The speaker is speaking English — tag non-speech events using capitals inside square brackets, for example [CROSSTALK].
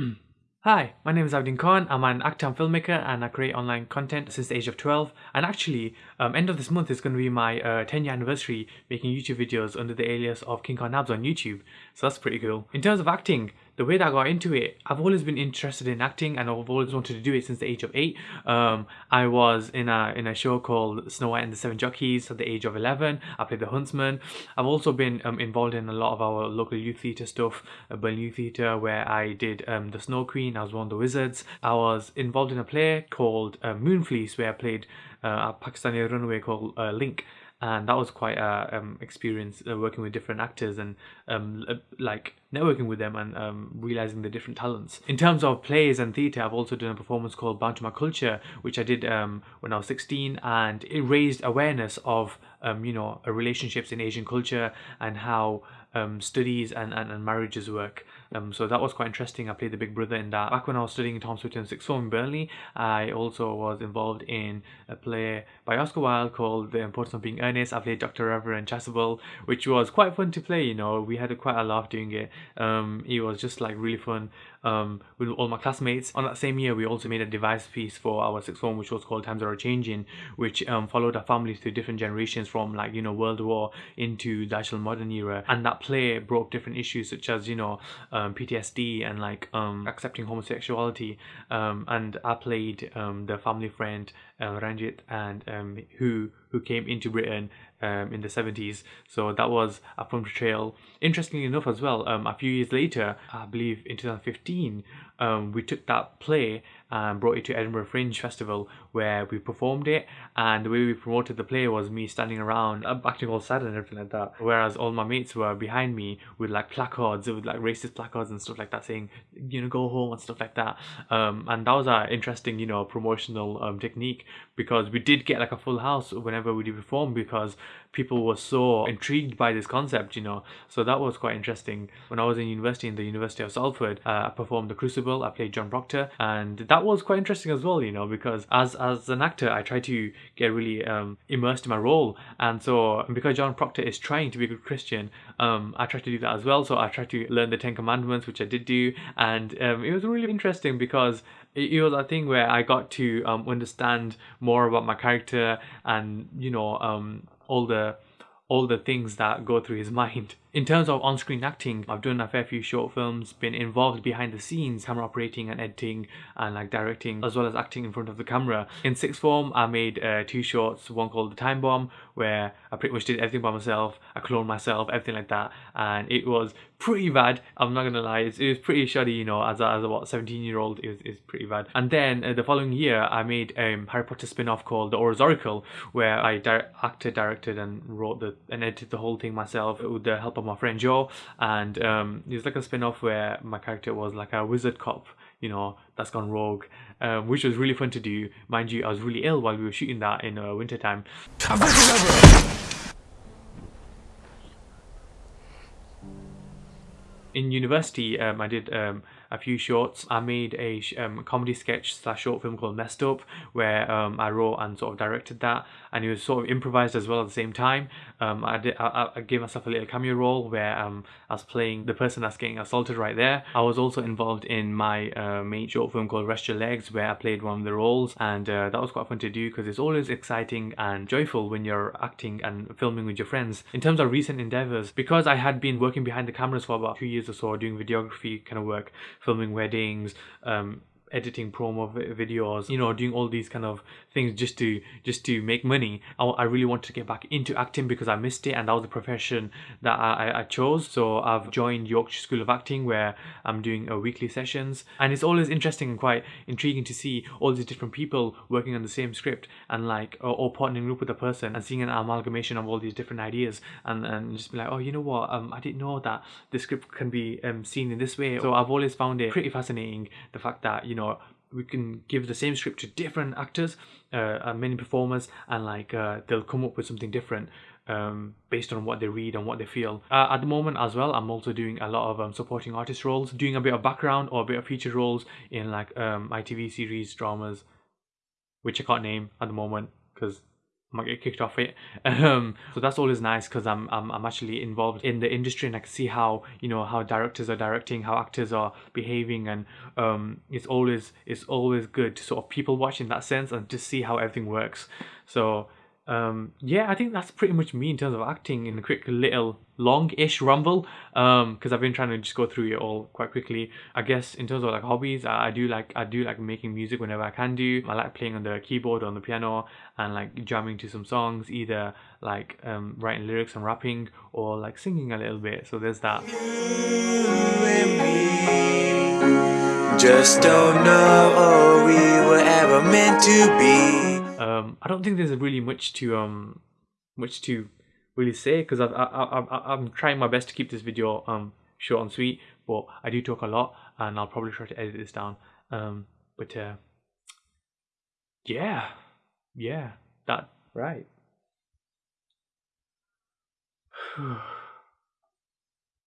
[CLEARS THROAT] Hi, my name is Abdin Khan. I'm an actor and filmmaker and I create online content since the age of 12. And actually, um, end of this month is going to be my uh, 10 year anniversary making YouTube videos under the alias of King Khan Nabs on YouTube. So that's pretty cool. In terms of acting, the way that I got into it, I've always been interested in acting and I've always wanted to do it since the age of 8. Um, I was in a in a show called Snow White and the Seven Jockeys at the age of 11. I played the huntsman. I've also been um, involved in a lot of our local youth theatre stuff, Burn Youth Theatre, where I did um, the Snow Queen, I was one of the wizards. I was involved in a play called uh, Moonfleece, where I played uh, a Pakistani runaway called uh, Link and that was quite a um, experience uh, working with different actors and um, like networking with them and um, realizing the different talents. In terms of plays and theatre, I've also done a performance called Bound to My Culture, which I did um, when I was 16, and it raised awareness of um, you know relationships in Asian culture and how um, studies and, and, and marriages work. Um, so that was quite interesting. I played the big brother in that. Back when I was studying in Thomas Whitham Sixth Form in Burnley, I also was involved in a play by Oscar Wilde called The Importance of Being Earnest. I played Dr. Reverend Chasuble, which was quite fun to play. You know, we had a, quite a laugh doing it. Um, it was just like really fun um, with all my classmates. On that same year, we also made a device piece for our sixth form, which was called Times Are Changing, which um, followed our families through different generations from like, you know, World War into the actual modern era. And that play broke different issues such as, you know, um, PTSD and like um, accepting homosexuality. Um, and I played the family friend uh, Ranjit and um, who who came into Britain um, in the 70s. So that was a fun portrayal. Interestingly enough, as well, um, a few years later, I believe in 2015, um, we took that play and brought it to Edinburgh Fringe Festival where we performed it. And the way we promoted the play was me standing around, uh, acting all sad and everything like that. Whereas all my mates were behind me with like placards, with like racist placards and stuff like that, saying, you know, go home and stuff like that. Um, and that was an interesting, you know, promotional um, technique because we did get like a full house whenever we did perform because people were so intrigued by this concept, you know. So that was quite interesting. When I was in university in the University of Salford, uh, I performed The Crucible. I played John Proctor, and that was quite interesting as well, you know, because as as an actor, I try to get really um, immersed in my role, and so because John Proctor is trying to be a good Christian, um, I try to do that as well. So I tried to learn the Ten Commandments, which I did do, and um, it was really interesting because it, it was a thing where I got to um, understand more about my character and you know um, all the all the things that go through his [LAUGHS] mind. In terms of on-screen acting, I've done a fair few short films, been involved behind the scenes, camera operating and editing and like directing, as well as acting in front of the camera. In sixth form, I made uh, two shorts, one called The Time Bomb, where I pretty much did everything by myself, I cloned myself, everything like that, and it was pretty bad, I'm not gonna lie, it was pretty shoddy, you know, as a, as a what, 17 year old, it was, it was pretty bad. And then uh, the following year, I made a um, Harry Potter spin-off called The Auror's Oracle, where I di acted, directed and wrote the, and edited the whole thing myself with the help my friend Joe and um, it was like a spin-off where my character was like a wizard cop you know that's gone rogue um, which was really fun to do. Mind you I was really ill while we were shooting that in uh, winter time in university um, I did um, a few shorts. I made a um, comedy sketch slash short film called Messed Up, where um, I wrote and sort of directed that, and it was sort of improvised as well at the same time. Um, I did I, I gave myself a little cameo role where um, I was playing the person that's getting assaulted right there. I was also involved in my uh, main short film called Rest Your Legs, where I played one of the roles, and uh, that was quite fun to do because it's always exciting and joyful when you're acting and filming with your friends. In terms of recent endeavors, because I had been working behind the cameras for about two years or so, doing videography kind of work, filming weddings, um, editing promo videos you know doing all these kind of things just to just to make money. I, I really wanted to get back into acting because I missed it and that was the profession that I, I chose. So I've joined Yorkshire School of Acting where I'm doing a uh, weekly sessions. And it's always interesting and quite intriguing to see all these different people working on the same script and like or, or partnering up with a person and seeing an amalgamation of all these different ideas and, and just be like oh you know what? Um, I didn't know that the script can be um, seen in this way. So I've always found it pretty fascinating the fact that you know know we can give the same script to different actors uh, many performers and like uh, they'll come up with something different um, based on what they read and what they feel. Uh, at the moment as well, I'm also doing a lot of um, supporting artist roles, doing a bit of background or a bit of feature roles in like um, ITV series, dramas, which I can't name at the moment because I might get kicked off it. [LAUGHS] Um, so that's always nice because I'm, I'm I'm actually involved in the industry and I can see how you know how directors are directing, how actors are behaving, and um, it's always it's always good to sort of people watch in that sense and just see how everything works. So um, yeah, I think that's pretty much me in terms of acting in a quick little long-ish rumble. Um, because I've been trying to just go through it all quite quickly. I guess in terms of like hobbies, I, I do like I do like making music whenever I can do. I like playing on the keyboard or on the piano and like jamming to some songs, either like um writing lyrics and rapping or like singing a little bit. So there's that. Just don't know we were ever meant to be. Um, I don't think there's really much to um much to really say because I, I, I, I'm trying my best to keep this video um short and sweet, but I do talk a lot and I'll probably try to edit this down. Um, but uh, yeah, yeah, that right. [SIGHS] [SIGHS] [SIGHS]